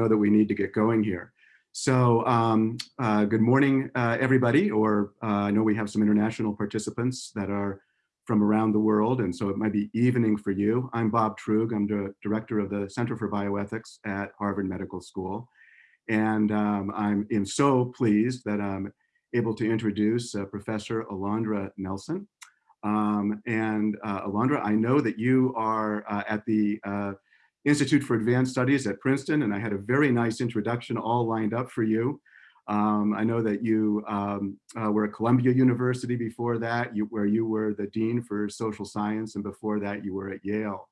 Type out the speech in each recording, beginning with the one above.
know that we need to get going here. So um, uh, good morning, uh, everybody, or uh, I know we have some international participants that are from around the world, and so it might be evening for you. I'm Bob Truog. I'm the director of the Center for Bioethics at Harvard Medical School. And um, I'm am so pleased that I'm able to introduce uh, Professor Alondra Nelson. Um, and uh, Alondra, I know that you are uh, at the Institute for Advanced Studies at Princeton, and I had a very nice introduction all lined up for you. Um, I know that you um, uh, were at Columbia University before that, you, where you were the Dean for Social Science, and before that you were at Yale.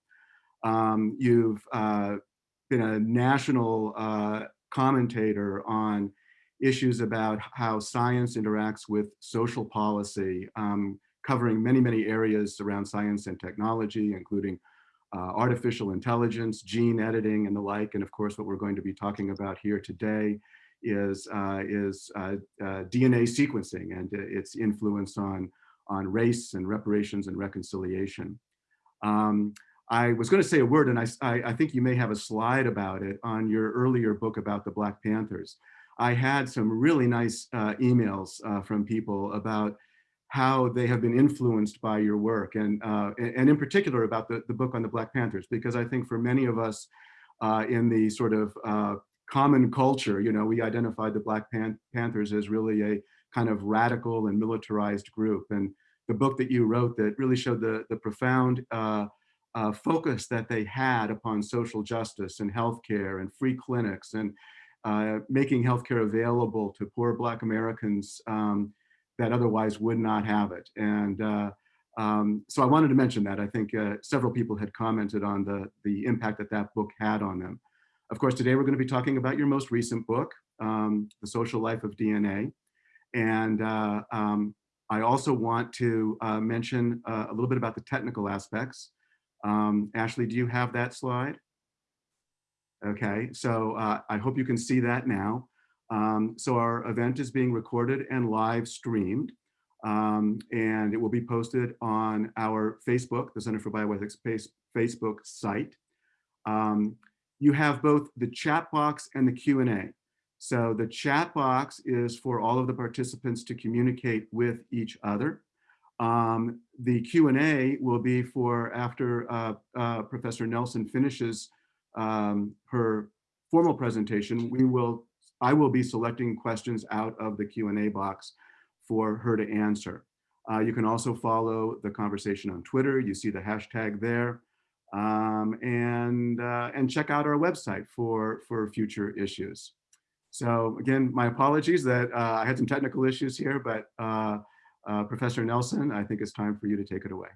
Um, you've uh, been a national uh, commentator on issues about how science interacts with social policy, um, covering many, many areas around science and technology, including uh, artificial intelligence, gene editing, and the like. And of course, what we're going to be talking about here today is, uh, is uh, uh DNA sequencing and its influence on, on race and reparations and reconciliation. Um, I was going to say a word, and I, I, I, think you may have a slide about it on your earlier book about the Black Panthers. I had some really nice uh, emails uh, from people about how they have been influenced by your work and, uh, and in particular about the, the book on the Black Panthers, because I think for many of us uh, in the sort of uh, common culture, you know, we identified the Black Pan Panthers as really a kind of radical and militarized group. And the book that you wrote that really showed the, the profound uh, uh, focus that they had upon social justice and healthcare and free clinics and uh, making healthcare available to poor Black Americans um, that otherwise would not have it. And uh, um, so I wanted to mention that. I think uh, several people had commented on the, the impact that that book had on them. Of course, today we're going to be talking about your most recent book, um, The Social Life of DNA. And uh, um, I also want to uh, mention uh, a little bit about the technical aspects. Um, Ashley, do you have that slide? Okay, so uh, I hope you can see that now. Um, so our event is being recorded and live streamed, um, and it will be posted on our Facebook, the Center for Bioethics Facebook site. Um, you have both the chat box and the Q&A. So the chat box is for all of the participants to communicate with each other. Um, the Q&A will be for after uh, uh, Professor Nelson finishes um, her formal presentation, we will I will be selecting questions out of the Q&A box for her to answer. Uh, you can also follow the conversation on Twitter. You see the hashtag there. Um, and, uh, and check out our website for, for future issues. So again, my apologies that uh, I had some technical issues here, but uh, uh, Professor Nelson, I think it's time for you to take it away.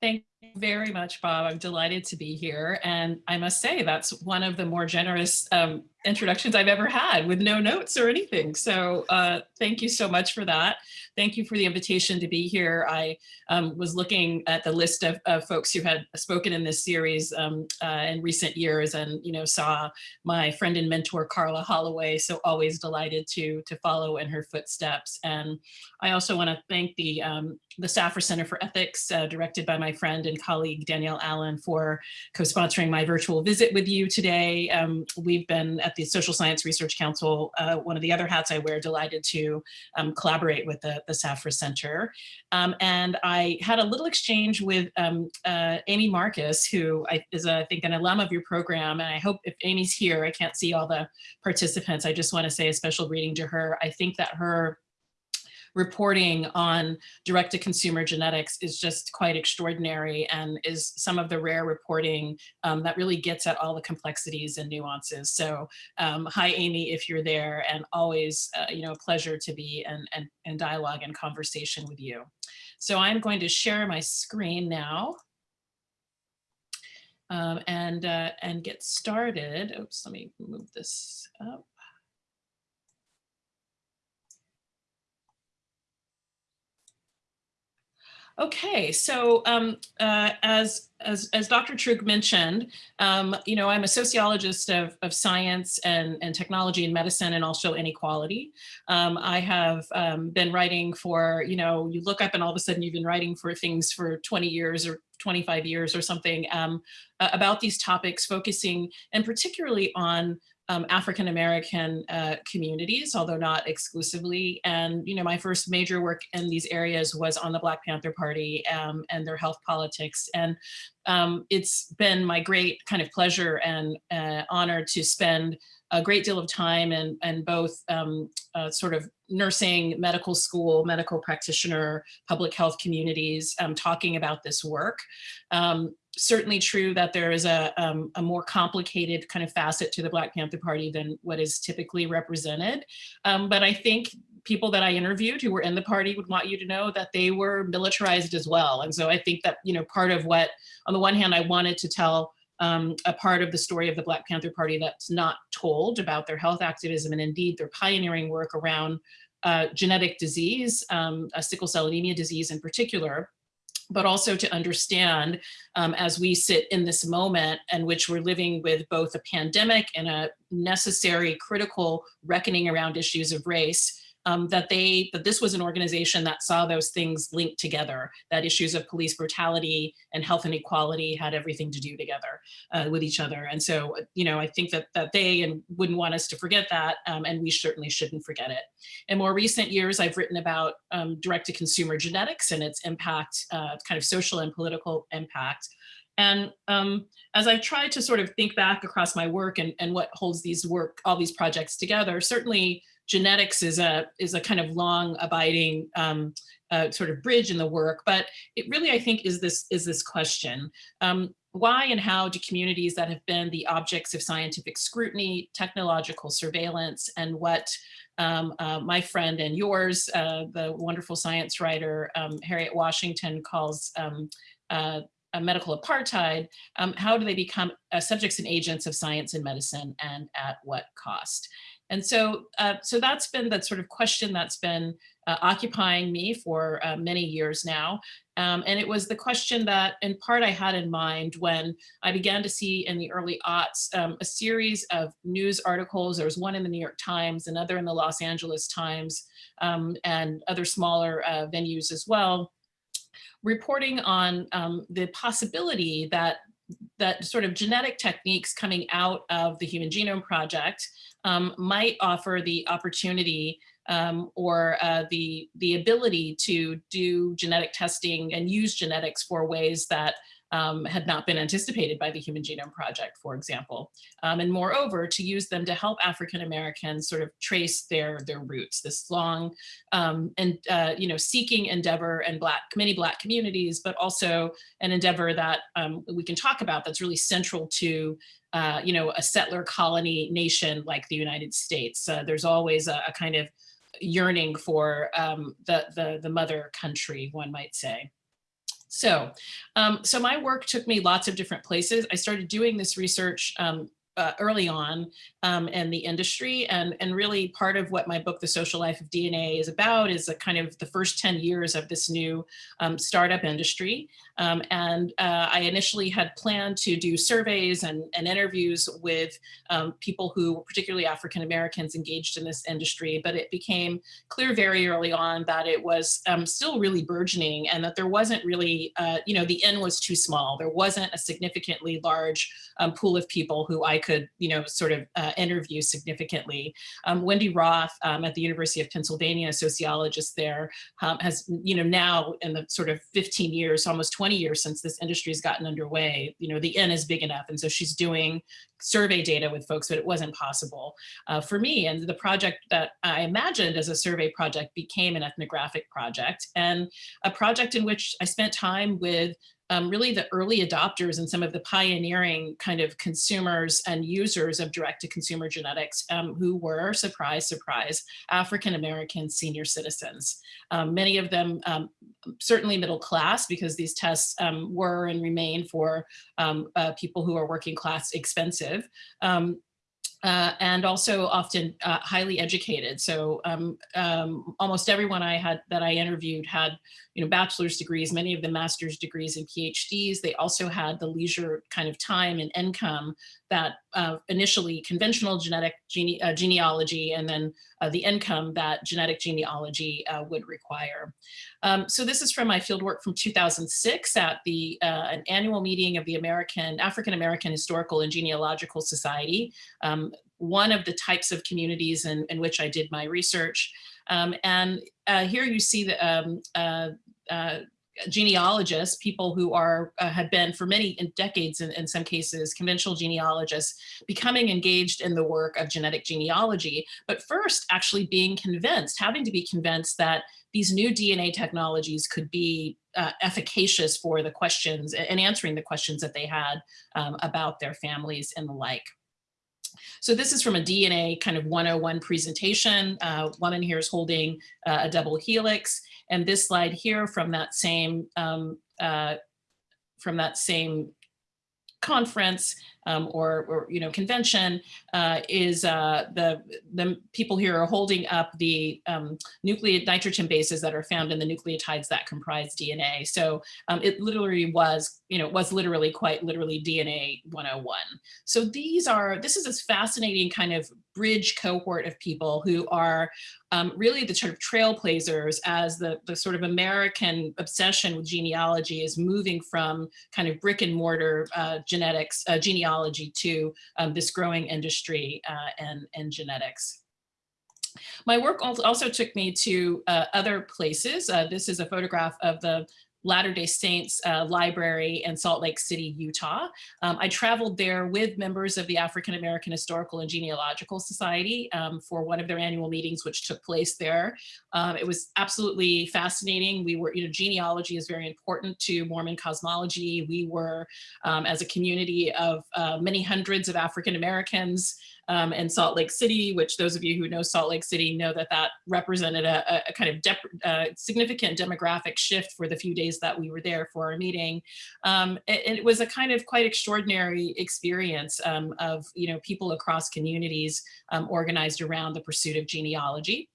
Thank you very much, Bob. I'm delighted to be here. And I must say that's one of the more generous um, introductions I've ever had with no notes or anything. So uh, thank you so much for that. Thank you for the invitation to be here. I um, was looking at the list of, of, folks who had spoken in this series um, uh, in recent years and, you know, saw my friend and mentor, Karla Holloway. So always delighted to, to follow in her footsteps. And I also want to thank the, um, the Safra Center for Ethics, uh, directed by my friend and colleague Danielle Allen for co-sponsoring my virtual visit with you today. Um, we've been at the Social Science Research Council, uh, one of the other hats I wear, delighted to um, collaborate with the, the Safra Center. Um, and I had a little exchange with um, uh, Amy Marcus, who I, is, a, I think, an alum of your program. And I hope if Amy's here, I can't see all the participants. I just want to say a special greeting to her. I think that her reporting on direct-to-consumer genetics is just quite extraordinary and is some of the rare reporting um, that really gets at all the complexities and nuances. So um, hi, Amy, if you're there, and always, uh, you know, a pleasure to be in, in, in dialogue and conversation with you. So I'm going to share my screen now. Um, and uh, and get started. Oops, let me move this up. Okay, so um, uh, as, as, as Dr. Truog mentioned, um, you know, I'm a sociologist of, of science and, and technology and medicine and also inequality. Um, I have um, been writing for, you know, you look up and all of a sudden you've been writing for things for 20 years or 25 years or something um, about these topics, focusing and particularly on um, African American uh, communities, although not exclusively. And you know, my first major work in these areas was on the Black Panther Party um, and their health politics. And um, it's been my great kind of pleasure and uh, honor to spend a great deal of time and and both um, uh, sort of nursing, medical school, medical practitioner, public health communities um, talking about this work. Certainly true that there is a, um, a more complicated kind of facet to the Black Panther Party than what is typically represented. Um, but I think people that I interviewed who were in the party would want you to know that they were militarized as well. And so I think that, you know, part of what, on the one hand, I wanted to tell um, a part of the story of the Black Panther Party that's not told about their health activism and indeed their pioneering work around uh, genetic disease, um, sickle cell anemia disease in particular, but also to understand um, as we sit in this moment in which we're living with both a pandemic and a necessary critical reckoning around issues of race, um, that they that this was an organization that saw those things linked together, that issues of police brutality and health inequality had everything to do together uh, with each other. And so, you know, I think that that they and wouldn't want us to forget that, um, and we certainly shouldn't forget it. In more recent years, I've written about um, direct-to-consumer genetics and its impact, uh, kind of social and political impact. And um, as I've tried to sort of think back across my work and, and what holds these work, all these projects together, certainly genetics is a is a kind of long abiding um, uh, sort of bridge in the work, but it really, I think, is this is this question. Um, why and how do communities that have been the objects of scientific scrutiny, technological surveillance, and what um, uh, my friend and yours, uh, the wonderful science writer um, Harriet Washington calls um, uh, a medical apartheid, um, how do they become uh, subjects and agents of science and medicine and at what cost? And so, uh, so that's been that sort of question that's been uh, occupying me for uh, many years now. Um, and it was the question that in part I had in mind when I began to see in the early aughts um, a series of news articles. There was one in the New York Times, another in the Los Angeles Times, um, and other smaller uh, venues as well, reporting on um, the possibility that that sort of genetic techniques coming out of the Human Genome Project um, might offer the opportunity um, or uh, the, the ability to do genetic testing and use genetics for ways that um, had not been anticipated by the Human Genome Project, for example. Um, and moreover, to use them to help African Americans sort of trace their, their roots, this long um, and, uh, you know, seeking endeavor and Black, many Black communities, but also an endeavor that um, we can talk about that's really central to uh, you know, a settler colony nation like the United States. Uh, there's always a, a, kind of yearning for um, the, the, the mother country, one might say. So, um, so my work took me lots of different places. I started doing this research um, uh, early on um, in the industry. And, and really part of what my book, The Social Life of DNA is about is a kind of the first 10 years of this new um, startup industry. Um, and uh, I initially had planned to do surveys and, and interviews with um, people who, particularly African Americans, engaged in this industry, but it became clear very early on that it was um, still really burgeoning and that there wasn't really, uh, you know, the N was too small. There wasn't a significantly large um, pool of people who I could, you know, sort of uh, interview significantly. Um, Wendy Roth um, at the University of Pennsylvania, a sociologist there, has, you know, now in the sort of 15 years, almost 20 20 years since this industry has gotten underway, you know, the N is big enough. And so she's doing survey data with folks, but it wasn't possible uh, for me. And the project that I imagined as a survey project became an ethnographic project and a project in which I spent time with um, really the early adopters and some of the pioneering kind of consumers and users of direct-to-consumer genetics um, who were, surprise, surprise, African-American senior citizens. Um, many of them um, certainly middle class because these tests um, were and remain for um, uh, people who are working class expensive. Uh, and also often uh, highly educated. So um, um, almost everyone I had that I interviewed had, you know, bachelor's degrees, many of them master's degrees and PhDs. They also had the leisure kind of time and income that uh, initially conventional genetic gene uh, genealogy and then uh, the income that genetic genealogy uh, would require. Um, so this is from my fieldwork from 2006 at the uh, an annual meeting of the American African American Historical and Genealogical Society, um, one of the types of communities in, in which I did my research. Um, and uh, here you see the um, genealogists, people who are uh, have been for many decades in, in some cases, conventional genealogists, becoming engaged in the work of genetic genealogy, but first actually being convinced, having to be convinced that these new DNA technologies could be uh, efficacious for the questions and answering the questions that they had um, about their families and the like. So this is from a DNA kind of 101 presentation. Uh, woman here is holding uh, a double helix. And this slide here from that same um, uh, from that same conference um, or, or, you know, convention uh, is uh, the, the people here are holding up the um, nucleate nitrogen bases that are found in the nucleotides that comprise DNA. So um, it literally was, you know, was literally quite literally DNA 101. So these are, this is this fascinating kind of bridge cohort of people who are um, really the sort of trailblazers as the, the sort of American obsession with genealogy is moving from kind of brick and mortar uh, genetics, uh, genealogy to um, this growing industry uh, and, and genetics. My work also took me to uh, other places. Uh, this is a photograph of the Latter-day Saints uh, Library in Salt Lake City, Utah. Um, I traveled there with members of the African American Historical and Genealogical Society um, for one of their annual meetings, which took place there. Um, it was absolutely fascinating. We were, you know, genealogy is very important to Mormon cosmology. We were, um, as a community of uh, many hundreds of African Americans, um, and Salt Lake City, which those of you who know Salt Lake City know that that represented a, a kind of significant demographic shift for the few days that we were there for our meeting. Um, it, it, was a kind of quite extraordinary experience um, of you know people across communities um, organized around the pursuit of genealogy.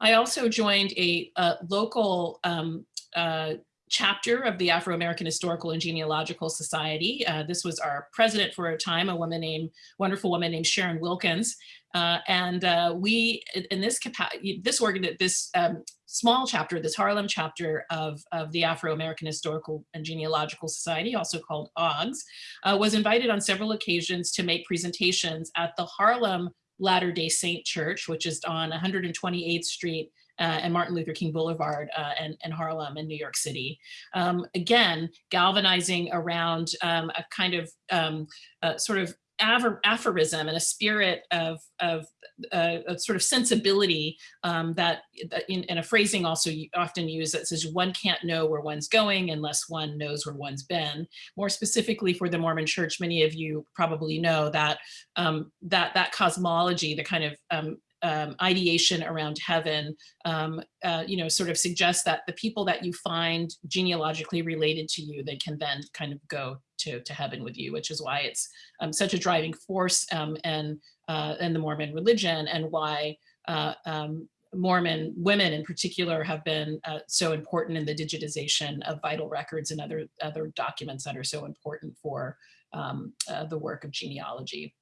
I also joined a, a local um, uh, chapter of the Afro-American Historical and Genealogical Society. Uh, this was our president for a time, a woman named, wonderful woman named Sharon Wilkins. Uh, and uh, we, in this capacity, this organ, this um, small chapter, this Harlem chapter of, of the Afro-American Historical and Genealogical Society, also called OGS, uh, was invited on several occasions to make presentations at the Harlem Latter-day Saint Church, which is on 128th Street and Martin Luther King Boulevard uh, and, and Harlem in New York City. Um, again, galvanizing around um, a kind of um, sort of aphorism and a spirit of, of uh, a sort of sensibility um, that, that in, in, a phrasing also often used that says one can't know where one's going unless one knows where one's been. More specifically for the Mormon church, many of you probably know that um, that, that cosmology, the kind of um, um, ideation around heaven, um, uh, you know, sort of suggests that the people that you find genealogically related to you, they can then kind of go to, to heaven with you, which is why it's um, such a driving force um, and, uh, in the Mormon religion and why uh, um, Mormon women in particular have been uh, so important in the digitization of vital records and other, other documents that are so important for um, uh, the work of genealogy.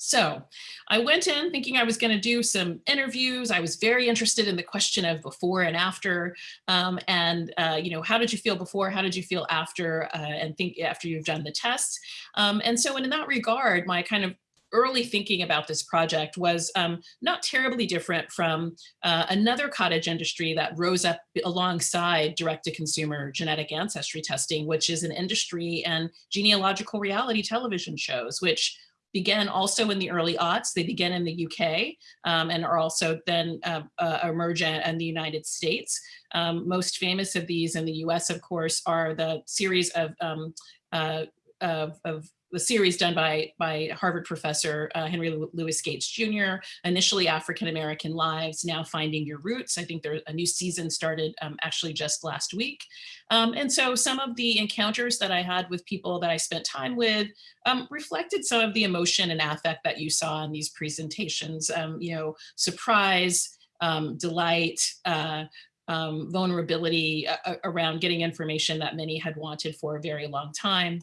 So I went in thinking I was going to do some interviews. I was very interested in the question of before and after, um, and uh, you know, how did you feel before? How did you feel after? Uh, and think after you've done the test. Um, and so in that regard, my kind of early thinking about this project was um, not terribly different from uh, another cottage industry that rose up alongside direct-to-consumer genetic ancestry testing, which is an industry and genealogical reality television shows, which began also in the early aughts. They began in the UK um, and are also then uh, uh, emerge in the United States. Um, most famous of these in the US, of course, are the series of, um, uh, of, of the series done by, by Harvard professor uh, Henry Louis Gates Jr., initially African-American Lives, now Finding Your Roots. I think there a new season started um, actually just last week. Um, and so some of the encounters that I had with people that I spent time with um, reflected some of the emotion and affect that you saw in these presentations, um, you know, surprise, um, delight, uh, um, vulnerability uh, around getting information that many had wanted for a very long time.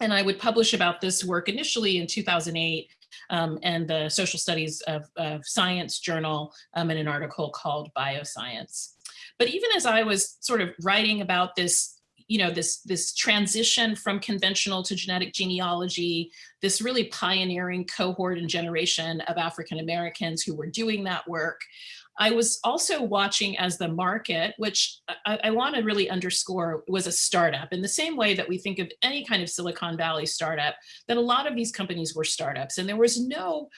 And I would publish about this work initially in 2008 um, and the Social Studies of, of Science Journal um, in an article called Bioscience. But even as I was sort of writing about this, you know, this, this transition from conventional to genetic genealogy, this really pioneering cohort and generation of African Americans who were doing that work, I was also watching as the market, which I, I want to really underscore was a startup. In the same way that we think of any kind of Silicon Valley startup, that a lot of these companies were startups and there was no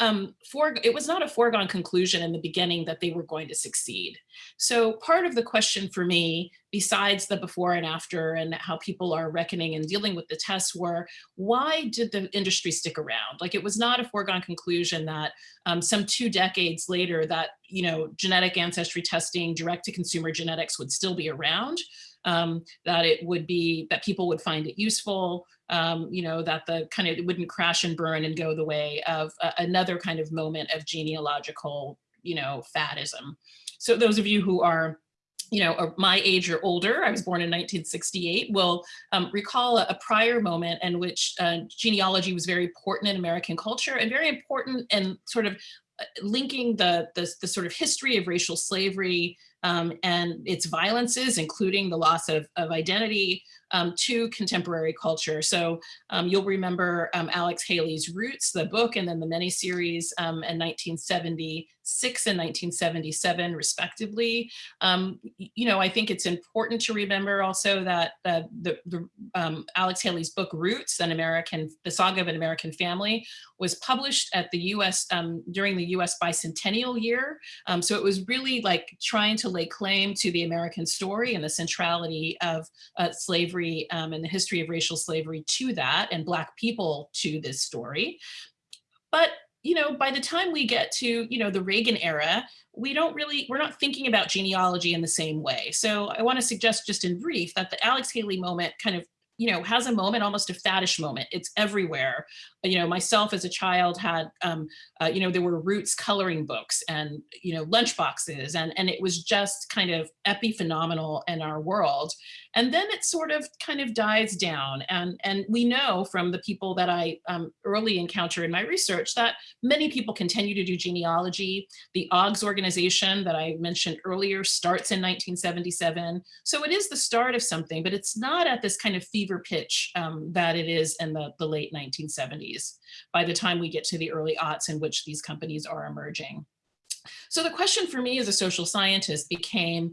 um, for, it was not a foregone conclusion in the beginning that they were going to succeed. So part of the question for me, besides the before and after and how people are reckoning and dealing with the tests were, why did the industry stick around? Like it was not a foregone conclusion that um, some two decades later that, you know, genetic ancestry testing, direct to consumer genetics would still be around, um, that it would be, that people would find it useful, um, you know, that the kind of, it wouldn't crash and burn and go the way of another kind of moment of genealogical, you know, faddism. So those of you who are you know, my age or older, I was born in 1968, will um, recall a, a, prior moment in which uh, genealogy was very important in American culture and very important in sort of uh, linking the, the, the sort of history of racial slavery um, and its violences, including the loss of, of identity, um, to contemporary culture. So um, you'll remember um, Alex Haley's Roots, the book, and then the mini series um, in 1976 and 1977, respectively. Um, you know, I think it's important to remember also that uh, the, the um, Alex Haley's book Roots, an American, the saga of an American family, was published at the U.S. during the U.S. bicentennial year. so it was really like trying to lay claim to the American story and the centrality of uh, slavery um, and the history of racial slavery to that and Black people to this story. But you know, by the time we get to, you know, the Reagan era, we don't really, we're not thinking about genealogy in the same way. So I want to suggest just in brief that the Alex Haley moment kind of you know, has a moment, almost a faddish moment. It's everywhere. You know, myself as a child had, um, uh, you know, there were roots coloring books and, you know, lunch boxes and, and it was just kind of epiphenomenal in our world. And then it sort of kind of dies down. And, and we know from the people that I um, early encounter in my research that many people continue to do genealogy. The OGS organization that I mentioned earlier starts in 1977. So it is the start of something, but it's not at this kind of fever pitch um, that it is in the, the late 1970s by the time we get to the early aughts in which these companies are emerging. So the question for me as a social scientist became,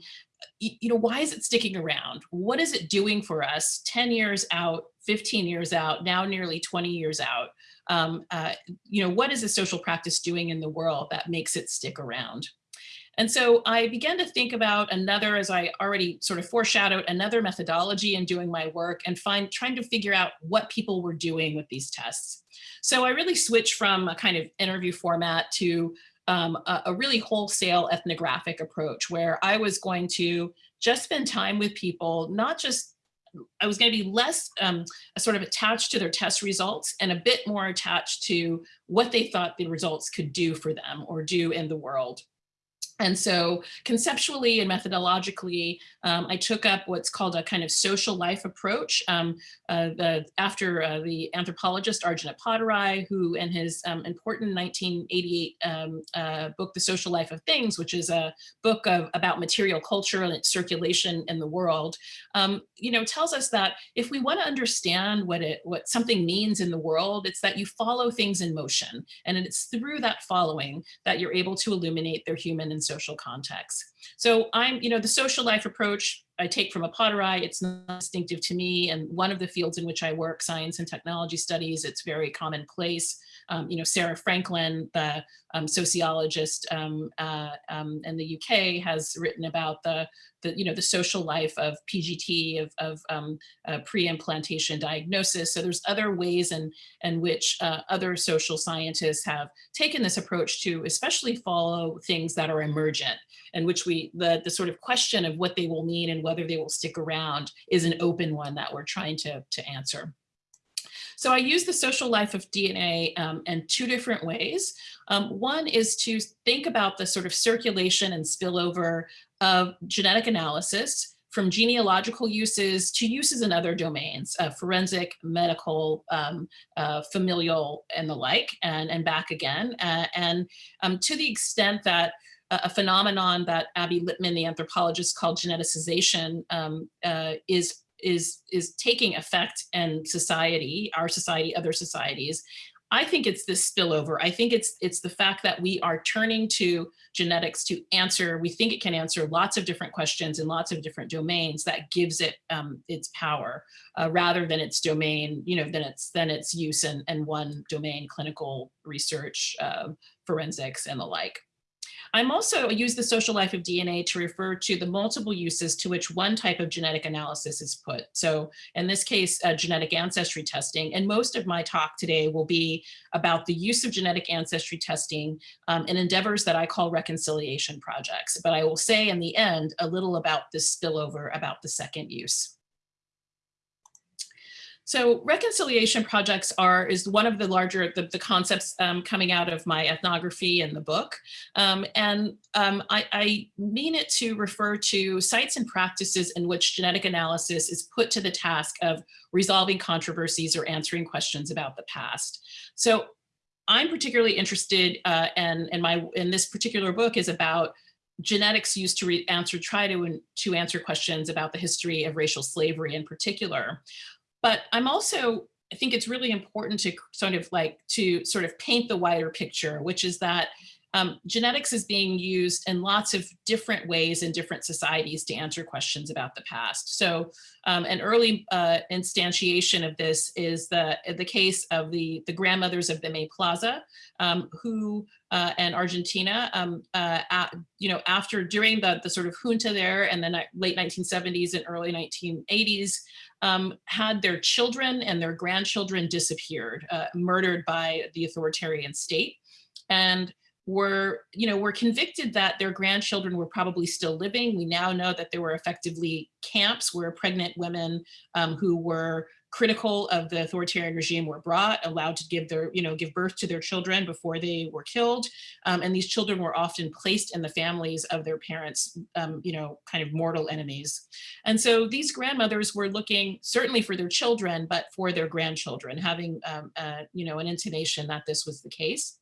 you know, why is it sticking around? What is it doing for us 10 years out, 15 years out, now nearly 20 years out? Um, uh, you know, what is a social practice doing in the world that makes it stick around? And so I began to think about another, as I already sort of foreshadowed, another methodology in doing my work and find trying to figure out what people were doing with these tests. So I really switched from a kind of interview format to um, a, a really wholesale ethnographic approach where I was going to just spend time with people, not just I was going to be less um, sort of attached to their test results and a bit more attached to what they thought the results could do for them or do in the world. And so conceptually and methodologically, um, I took up what's called a kind of social life approach. Um, uh, the, after uh, the anthropologist Arjun Appadurai, who in his um, important 1988 um, uh, book, The Social Life of Things, which is a book of, about material culture and its circulation in the world, um, you know, tells us that if we want to understand what it, what something means in the world, it's that you follow things in motion. And it's through that following that you're able to illuminate their human and social context. So I'm, you know, the social life approach I take from Appadurai, it's not distinctive to me. And one of the fields in which I work, science and technology studies, it's very commonplace. Um, you know, Sarah Franklin, the um, sociologist um, uh, um, in the UK has written about the, the, you know, the social life of PGT, of, of um, uh, pre-implantation diagnosis. So there's other ways in, in which uh, other social scientists have taken this approach to especially follow things that are emergent and which we, the, the sort of question of what they will mean and whether they will stick around is an open one that we're trying to, to answer. So I use the social life of DNA um, in two different ways. Um, one is to think about the sort of circulation and spillover of genetic analysis from genealogical uses to uses in other domains, uh, forensic, medical, um, uh, familial, and the like, and, and back again. Uh, and um, to the extent that a phenomenon that Abby Lippman, the anthropologist, called geneticization um, uh, is is is taking effect and society, our society, other societies. I think it's this spillover. I think it's it's the fact that we are turning to genetics to answer, we think it can answer lots of different questions in lots of different domains that gives it um, its power uh, rather than its domain, you know, than its than its use in, in one domain, clinical research, uh, forensics and the like. I'm also use the social life of DNA to refer to the multiple uses to which one type of genetic analysis is put. So in this case, uh, genetic ancestry testing. And most of my talk today will be about the use of genetic ancestry testing um, in endeavors that I call reconciliation projects. But I will say in the end a little about this spillover about the second use. So reconciliation projects are is one of the larger the, the concepts um, coming out of my ethnography in the book. Um, and um, I, I, mean it to refer to sites and practices in which genetic analysis is put to the task of resolving controversies or answering questions about the past. So I'm particularly interested uh, and, and my in this particular book is about genetics used to answer try to to answer questions about the history of racial slavery in particular. But I'm also, I think it's really important to sort of like to sort of paint the wider picture, which is that um, genetics is being used in lots of different ways in different societies to answer questions about the past. So um, an early uh, instantiation of this is the, the case of the, the grandmothers of the May Plaza, um, who uh, and Argentina, um, uh, at, you know, after during the, the sort of junta there and the late 1970s and early 1980s, um, had their children and their grandchildren disappeared, uh, murdered by the authoritarian state. And were, you know, were convicted that their grandchildren were probably still living. We now know that there were effectively camps where pregnant women um, who were critical of the authoritarian regime were brought, allowed to give their, you know, give birth to their children before they were killed. Um, and these children were often placed in the families of their parents, um, you know, kind of mortal enemies. And so these grandmothers were looking certainly for their children, but for their grandchildren, having, um, uh, you know, an intimation that this was the case.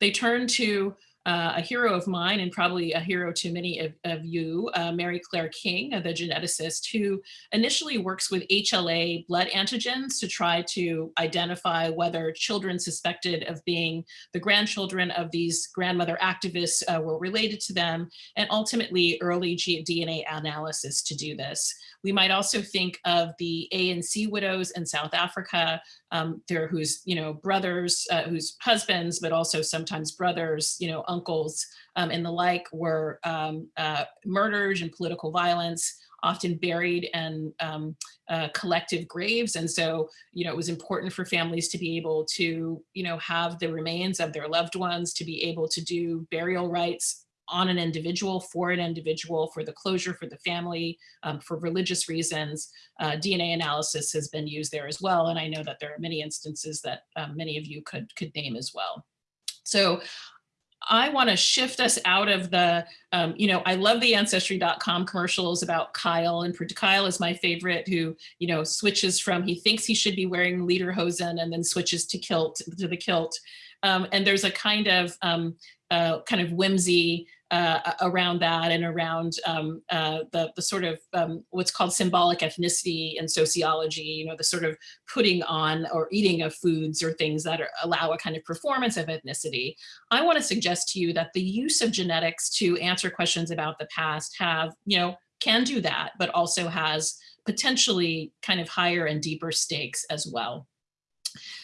They turned to uh, a hero of mine and probably a hero to many of, of you, uh, Mary Claire King, the geneticist, who initially works with HLA blood antigens to try to identify whether children suspected of being the grandchildren of these grandmother activists uh, were related to them, and ultimately early DNA analysis to do this. We might also think of the ANC widows in South Africa, um, there whose, you know, brothers, uh, whose husbands, but also sometimes brothers, you know, uncles um, and the like were um, uh, murdered in political violence, often buried in um, uh, collective graves. And so, you know, it was important for families to be able to, you know, have the remains of their loved ones, to be able to do burial rites on an individual, for an individual, for the closure, for the family, um, for religious reasons. Uh, DNA analysis has been used there as well. And I know that there are many instances that um, many of you could, could name as well. So I want to shift us out of the, um, you know, I love the ancestry.com commercials about Kyle and Kyle is my favorite who, you know, switches from he thinks he should be wearing lederhosen and then switches to kilt to the kilt. Um, and there's a kind of um, uh, kind of whimsy uh, around that and around um, uh, the, the sort of um, what's called symbolic ethnicity and sociology, you know, the sort of putting on or eating of foods or things that are, allow a kind of performance of ethnicity. I want to suggest to you that the use of genetics to answer questions about the past have, you know, can do that, but also has potentially kind of higher and deeper stakes as well.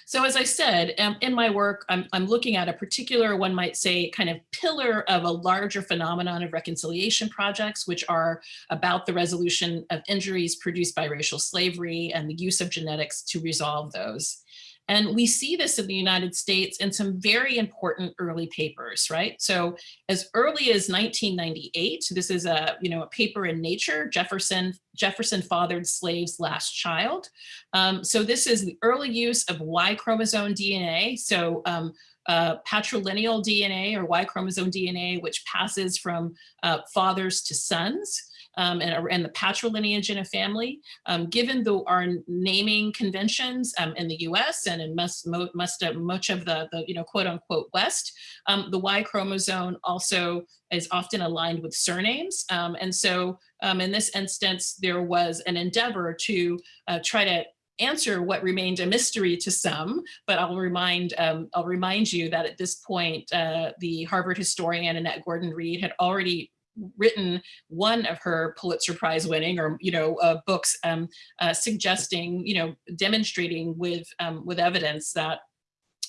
So as I said, um, in my work, I'm, I'm looking at a particular, one might say, kind of pillar of a larger phenomenon of reconciliation projects, which are about the resolution of injuries produced by racial slavery and the use of genetics to resolve those. And we see this in the United States in some very important early papers, right? So as early as 1998, this is a, you know, a paper in Nature, Jefferson, Jefferson fathered slave's last child. Um, so this is the early use of Y chromosome DNA. So um, uh, patrilineal DNA or Y chromosome DNA, which passes from uh, fathers to sons um, and, and, the patrilineage in a family. Um, given the, our naming conventions um, in the US and in most, uh, much of the, the, you know, quote unquote West, um, the Y chromosome also is often aligned with surnames. Um, and so um, in this instance, there was an endeavor to uh, try to answer what remained a mystery to some, but I'll remind um, I'll remind you that at this point, uh, the Harvard historian Annette Gordon Reed had already written one of her Pulitzer Prize winning or, you know, uh, books um, uh, suggesting, you know, demonstrating with, um, with evidence that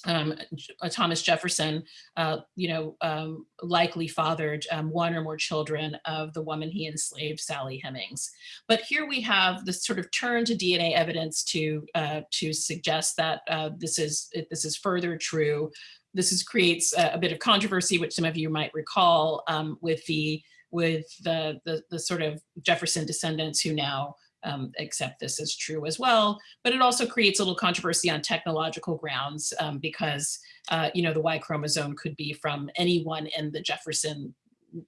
um, uh, Thomas Jefferson, uh, you know, um, likely fathered um, one or more children of the woman he enslaved, Sally Hemings. But here we have this sort of turn to DNA evidence to uh, to suggest that uh, this is this is further true. This is creates a, a, bit of controversy, which some of you might recall um, with the with the, the, the sort of Jefferson descendants who now um, accept this as true as well. But it also creates a little controversy on technological grounds um, because, uh, you know, the Y chromosome could be from anyone in the Jefferson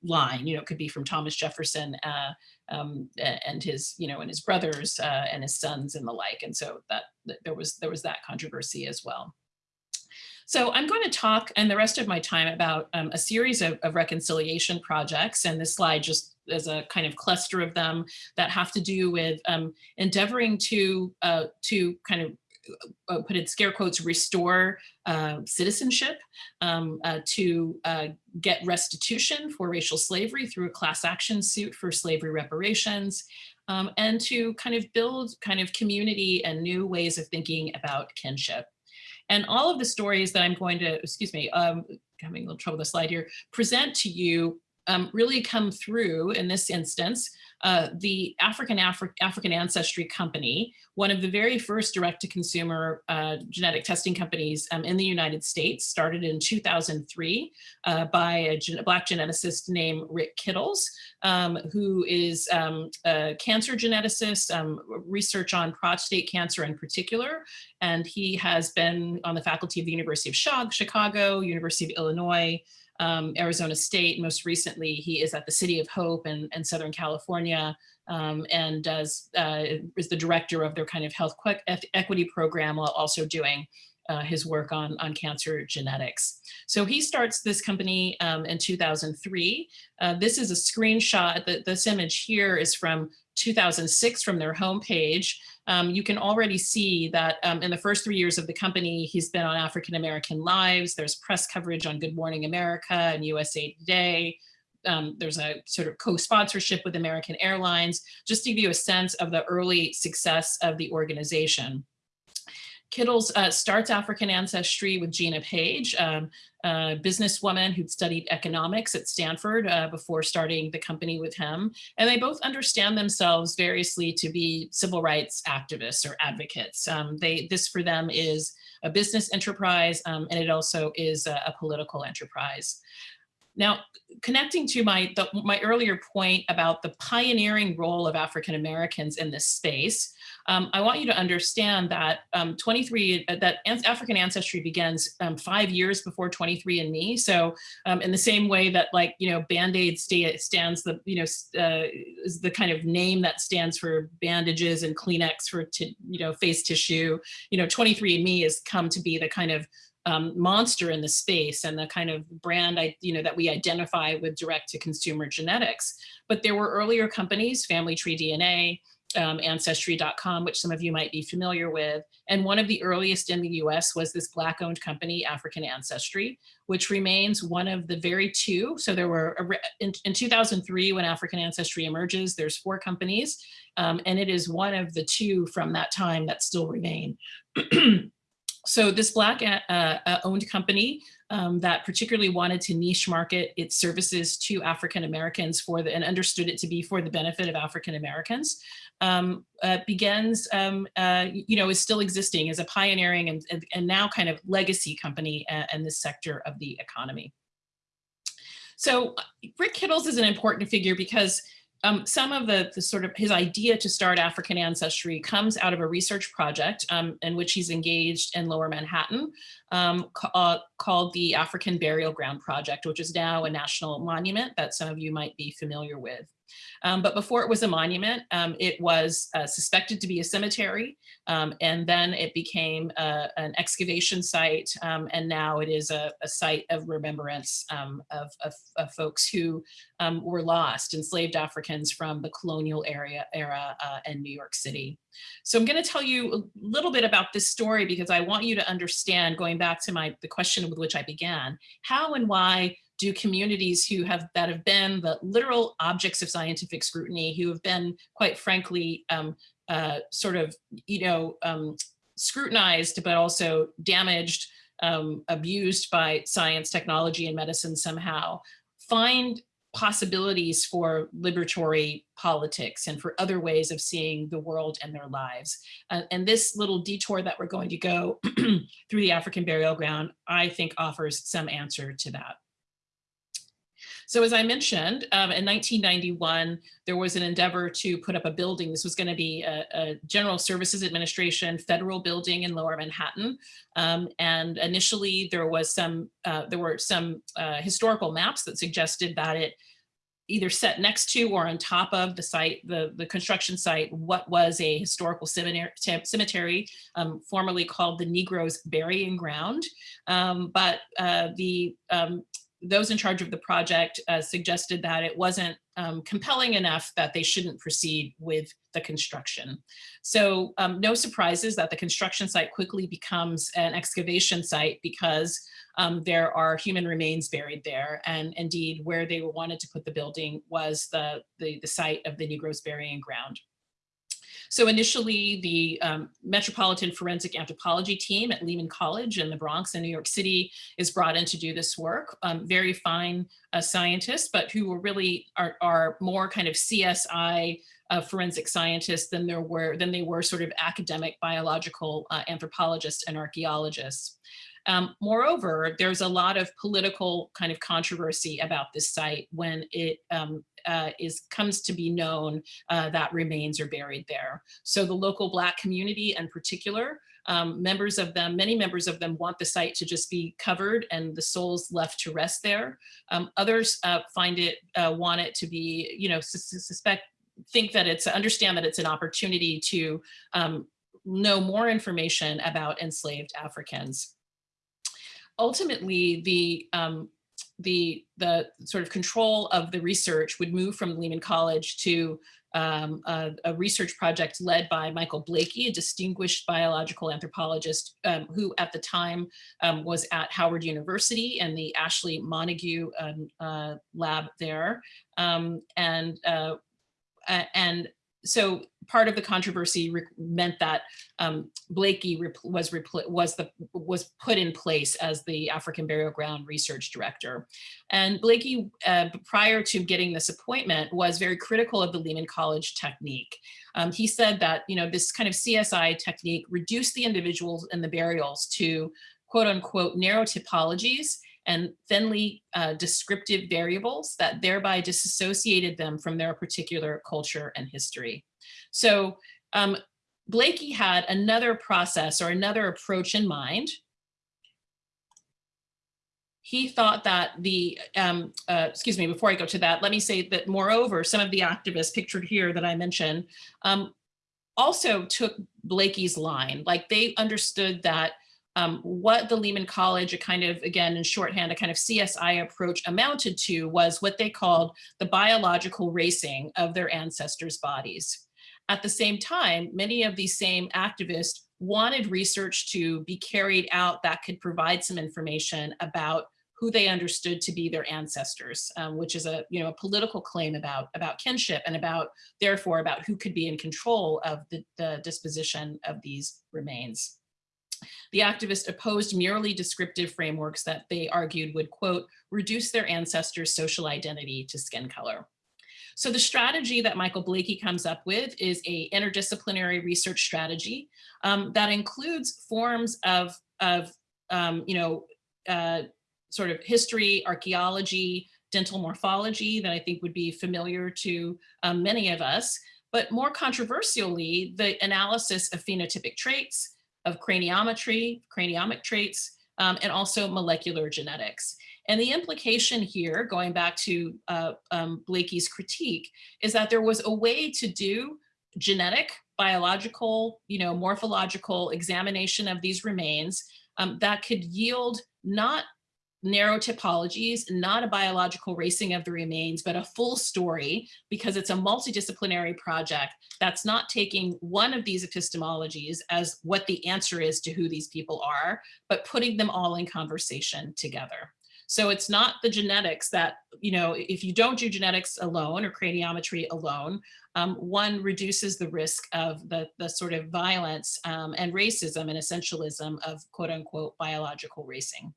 line, you know, it could be from Thomas Jefferson uh, um, and his, you know, and his brothers uh, and his sons and the like. And so that, that there was there was that controversy as well. So I'm going to talk and the rest of my time about um, a series of, of, reconciliation projects. And this slide just is a kind of cluster of them that have to do with um, endeavoring to, uh, to kind of uh, put in scare quotes, restore uh, citizenship, um, uh, to uh, get restitution for racial slavery through a class action suit for slavery reparations, um, and to kind of build kind of community and new ways of thinking about kinship. And all of the stories that I'm going to, excuse me, um, having a little trouble with the slide here, present to you um, really come through in this instance, uh, the African Afri African Ancestry Company, one of the very first direct-to-consumer uh, genetic testing companies um, in the United States, started in 2003 uh, by a, gen Black geneticist named Rick Kittles, um, who is um, a cancer geneticist, um, research on prostate cancer in particular, and he has been on the faculty of the University of Chicago, University of Illinois, um, Arizona State. Most recently, he is at the City of Hope in, Southern California um, and does uh, is the director of their kind of health equity program while also doing uh, his work on, on cancer genetics. So he starts this company um, in 2003. Uh, this is a screenshot. The, this image here is from 2006 from their homepage um, you can already see that um, in the first three years of the company, he's been on African American Lives. There's press coverage on Good Morning America and USA Today. Um, there's a sort of co-sponsorship with American Airlines, just to give you a sense of the early success of the organization. Kittles uh, starts African ancestry with Gina Paige, um, a businesswoman who'd studied economics at Stanford uh, before starting the company with him. And they both understand themselves variously to be civil rights activists or advocates. Um, they, this for them is a business enterprise um, and it also is a, a political enterprise. Now, connecting to my, the, my earlier point about the pioneering role of African Americans in this space, um, I want you to understand that um, 23, uh, that African ancestry begins um, five years before 23andMe. So um, in the same way that like, you know, Band-Aid stands the, you know, uh, is the kind of name that stands for bandages and Kleenex for, you know, face tissue, you know, 23andMe has come to be the kind of um, monster in the space and the kind of brand I, you know, that we identify with direct to consumer genetics. But there were earlier companies, Family Tree DNA, um, Ancestry.com, which some of you might be familiar with. And one of the earliest in the US was this Black owned company, African Ancestry, which remains one of the very two. So there were, in, in 2003, when African Ancestry emerges, there's four companies, um, and it is one of the two from that time that still remain. so this black uh, uh, owned company um, that particularly wanted to niche market its services to African Americans for the and understood it to be for the benefit of African Americans um, uh, begins, um, uh, you know, is still existing as a pioneering and, and, and now kind of legacy company uh, in this sector of the economy. So Rick Kittles is an important figure because um, some of the, the, sort of his idea to start African ancestry comes out of a research project um, in which he's engaged in lower Manhattan um, ca uh, called the African Burial Ground Project, which is now a national monument that some of you might be familiar with. Um, but before it was a monument, um, it was uh, suspected to be a cemetery, um, and then it became uh, an excavation site, um, and now it is a, a site of remembrance um, of, of, of, folks who were lost, enslaved Africans from the colonial area era uh, in New York City. So I'm going to tell you a little bit about this story because I want you to understand, going back to my the question with which I began, how and why do communities who have that have been the literal objects of scientific scrutiny, who have been quite frankly um, uh, sort of, you know, um, scrutinized, but also damaged, um, abused by science, technology, and medicine somehow, find possibilities for liberatory politics and for other ways of seeing the world and their lives. Uh, and this little detour that we're going to go through the African burial ground, I think offers some answer to that. So as I mentioned, um, in 1991, there was an endeavor to put up a building. This was going to be a, a, General Services Administration federal building in Lower Manhattan. Um, and initially, there was some uh, there were some uh, historical maps that suggested that it either set next to or on top of the site, the, the construction site, what was a historical cemetery, cemetery um, formerly called the Negroes Burying Ground. Um, but uh, the um, those in charge of the project uh, suggested that it wasn't um, compelling enough that they shouldn't proceed with the construction. So um, no surprises that the construction site quickly becomes an excavation site because um, there are human remains buried there. And indeed, where they wanted to put the building was the, the, the site of the Negroes burying ground. So initially the um, Metropolitan Forensic Anthropology team at Lehman College in the Bronx in New York City is brought in to do this work. Um, very fine uh, scientists, but who were really are, are more kind of CSI uh, forensic scientists than there were than they were sort of academic biological uh, anthropologists and archaeologists. Um, moreover, there's a lot of political kind of controversy about this site when it um, uh, is comes to be known uh, that remains are buried there. So the local Black community in particular, um, members of them, many members of them want the site to just be covered and the souls left to rest there. Um, others uh, find it, uh, want it to be, you know, suspect, think that it's, understand that it's an opportunity to um, know more information about enslaved Africans ultimately the um, the the sort of control of the research would move from Lehman College to um, a, a, research project led by Michael Blakey, a distinguished biological anthropologist um, who at the time um, was at Howard University and the Ashley Montague um, uh, lab there. Um, and uh, and so part of the controversy meant that um, Blakey was was the was put in place as the African Burial Ground research director, and Blakey, uh, prior to getting this appointment, was very critical of the Lehman College technique. Um, he said that you know this kind of CSI technique reduced the individuals in the burials to quote unquote narrow typologies and thinly uh, descriptive variables that thereby disassociated them from their particular culture and history. So um, Blakey had another process or another approach in mind. He thought that the, um, uh, excuse me, before I go to that, let me say that moreover, some of the activists pictured here that I mentioned um, also took Blakey's line, like they understood that um, what the Lehman College, a kind of, again, in shorthand, a kind of CSI approach amounted to was what they called the biological racing of their ancestors' bodies. At the same time, many of these same activists wanted research to be carried out that could provide some information about who they understood to be their ancestors, um, which is a you know a political claim about about kinship and about therefore about who could be in control of the, the disposition of these remains. The activists opposed merely descriptive frameworks that they argued would, quote, reduce their ancestors' social identity to skin color. So the strategy that Michael Blakey comes up with is a interdisciplinary research strategy um, that includes forms of, of um, you know, uh, sort of history, archaeology, dental morphology that I think would be familiar to um, many of us, but more controversially, the analysis of phenotypic traits, of craniometry, craniomic traits, um, and also molecular genetics. And the implication here, going back to uh, um, Blakey's critique, is that there was a way to do genetic, biological, you know, morphological examination of these remains um, that could yield not narrow typologies, not a biological racing of the remains, but a full story because it's a multidisciplinary project that's not taking one of these epistemologies as what the answer is to who these people are, but putting them all in conversation together. So it's not the genetics that, you know, if you don't do genetics alone or craniometry alone, um, one reduces the risk of the, the sort of violence um, and racism and essentialism of quote unquote biological racing.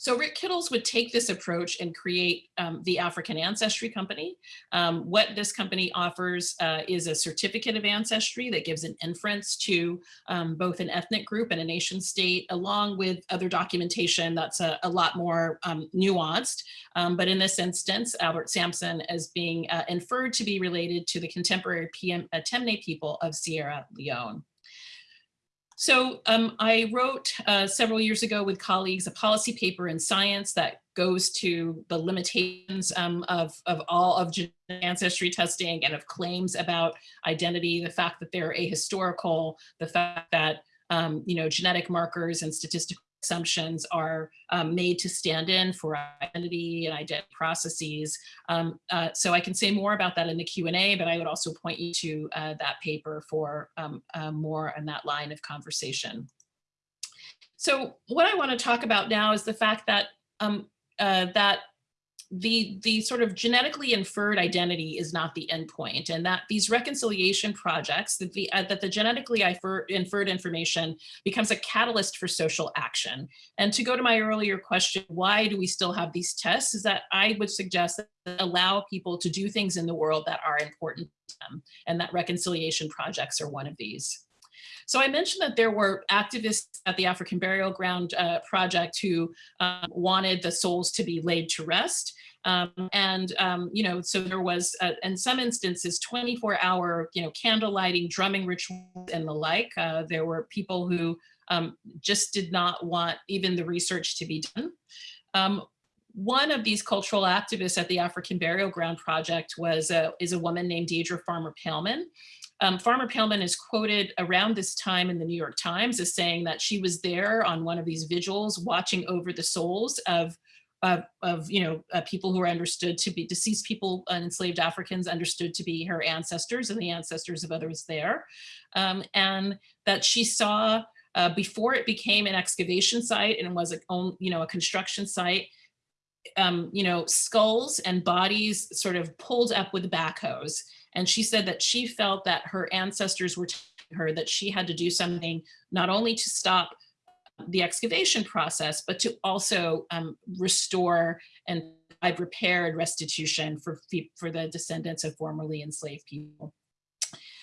So Rick Kittles would take this approach and create um, the African Ancestry Company. Um, what this company offers uh, is a certificate of ancestry that gives an inference to um, both an ethnic group and a nation state, along with other documentation that's a, a lot more um, nuanced. Um, but in this instance, Albert Sampson as being uh, inferred to be related to the contemporary PM, uh, Temne people of Sierra Leone. So um, I wrote uh, several years ago with colleagues a policy paper in science that goes to the limitations um, of, of all of ancestry testing and of claims about identity, the fact that they're ahistorical, the fact that um, you know, genetic markers and statistical assumptions are um, made to stand in for identity and identity processes. Um, uh, so I can say more about that in the Q&A, but I would also point you to uh, that paper for um, uh, more on that line of conversation. So what I want to talk about now is the fact that um, uh, that the, the sort of genetically inferred identity is not the endpoint and that these reconciliation projects, that the, uh, that the genetically inferred information becomes a catalyst for social action. And to go to my earlier question, why do we still have these tests, is that I would suggest that allow people to do things in the world that are important to them and that reconciliation projects are one of these. So I mentioned that there were activists at the African Burial Ground uh, Project who um, wanted the souls to be laid to rest. Um, and, um, you know, so there was, uh, in some instances, 24 hour, you know, candle lighting, drumming rituals and the like. Uh, there were people who um, just did not want even the research to be done. Um, one of these cultural activists at the African Burial Ground Project was a, is a woman named Deadria Farmer Paellmann. Um, Farmer Paellmann is quoted around this time in the New York Times as saying that she was there on one of these vigils watching over the souls of of, you know uh, people who are understood to be deceased people enslaved Africans understood to be her ancestors and the ancestors of others there. Um, and that she saw uh, before it became an excavation site and was a you know a construction site um, you know skulls and bodies sort of pulled up with backhoes and she said that she felt that her ancestors were telling her that she had to do something not only to stop the excavation process, but to also um, restore and provide repaired restitution for, for the descendants of formerly enslaved people.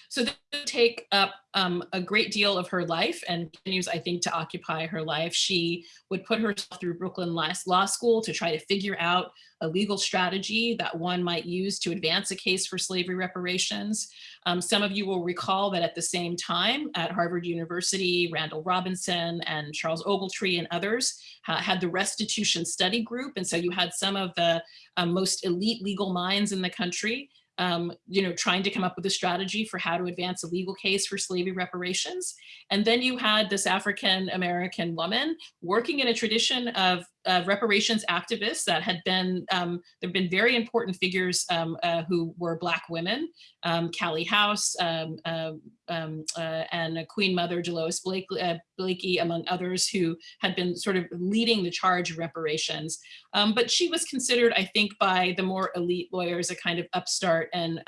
So would take up um, a great deal of her life and continues, I think, to occupy her life. She would put herself through Brooklyn Law School to try to figure out a legal strategy that one might use to advance a case for slavery reparations. Um, some of you will recall that at the same time at Harvard University, Randall Robinson and Charles Ogletree and others uh, had the restitution study group. And so you had some of the um, most elite legal minds in the country um, you know, trying to come up with a strategy for how to advance a legal case for slavery reparations. And then you had this African American woman working in a tradition of uh, reparations activists that had been, um, there have been very important figures um, uh, who were Black women, um, Callie House um, um, um, uh, and Queen Mother Delois uh, Blakey, among others, who had been sort of leading the charge of reparations. but she was considered, I think, by the more elite lawyers, a kind of upstart and,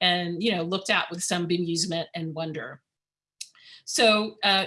and you know, looked at with some bemusement and wonder. So uh,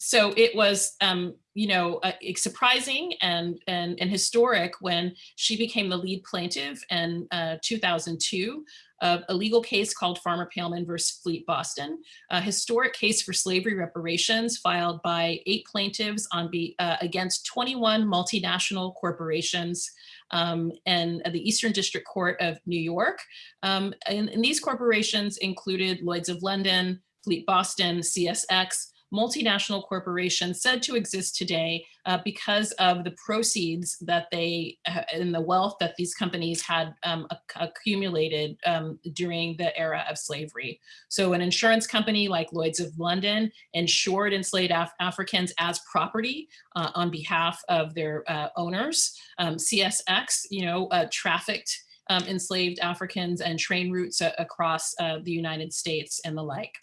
so it was, um, you know, uh, surprising and, and, and historic when she became the lead plaintiff in uh, 2002 of a legal case called Farmer Paellmann versus Fleet Boston, a historic case for slavery reparations filed by eight plaintiffs on be, uh, against 21 multinational corporations um, and the Eastern District Court of New York. Um, and, and these corporations included Lloyds of London, Fleet Boston, CSX, multinational corporations said to exist today uh, because of the proceeds that they uh, and the wealth that these companies had um, accumulated um, during the era of slavery. So an insurance company like Lloyd's of London insured enslaved Af Africans as property uh, on behalf of their uh, owners. Um, CSX, you know, uh, trafficked um, enslaved Africans and train routes across uh, the United States and the like.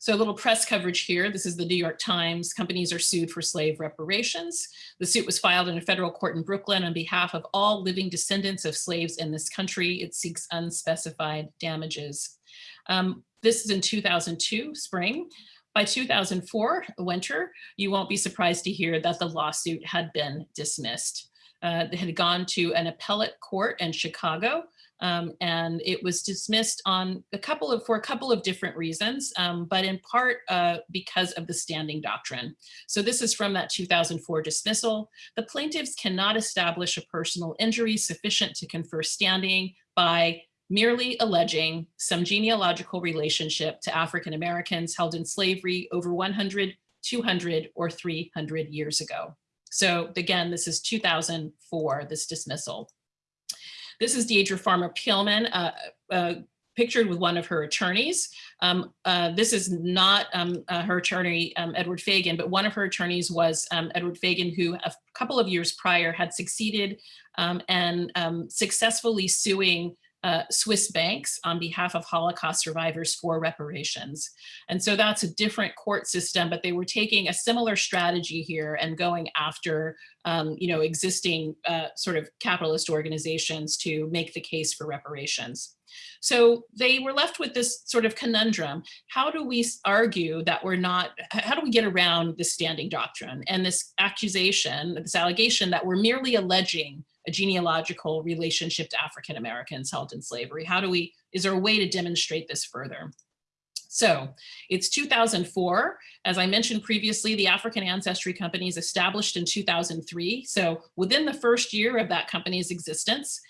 So a little press coverage here. This is the New York Times. Companies are sued for slave reparations. The suit was filed in a federal court in Brooklyn on behalf of all living descendants of slaves in this country. It seeks unspecified damages. Um, this is in 2002, spring. By 2004, winter, you won't be surprised to hear that the lawsuit had been dismissed. Uh, it had gone to an appellate court in Chicago um, and it was dismissed on a couple of for a couple of different reasons, um, but in part uh, because of the standing doctrine. So this is from that 2004 dismissal. The plaintiffs cannot establish a personal injury sufficient to confer standing by merely alleging some genealogical relationship to African Americans held in slavery over 100, 200, or 300 years ago. So again, this is 2004, this dismissal. This is Deadria Farmer Paellmann, uh, uh, pictured with one of her attorneys. Um, uh, this is not um, uh, her attorney, um, Edward Fagan, but one of her attorneys was um, Edward Fagan, who a couple of years prior had succeeded um, and um, successfully suing uh, Swiss banks on behalf of Holocaust survivors for reparations. And so that's a different court system, but they were taking a similar strategy here and going after, um, you know, existing uh, sort of capitalist organizations to make the case for reparations. So they were left with this sort of conundrum. How do we argue that we're not, how do we get around the standing doctrine and this accusation, this allegation that we're merely alleging a genealogical relationship to African Americans held in slavery? How do we, is there a way to demonstrate this further? So it's 2004. As I mentioned previously, the African Ancestry Company is established in 2003. So within the first year of that company's existence,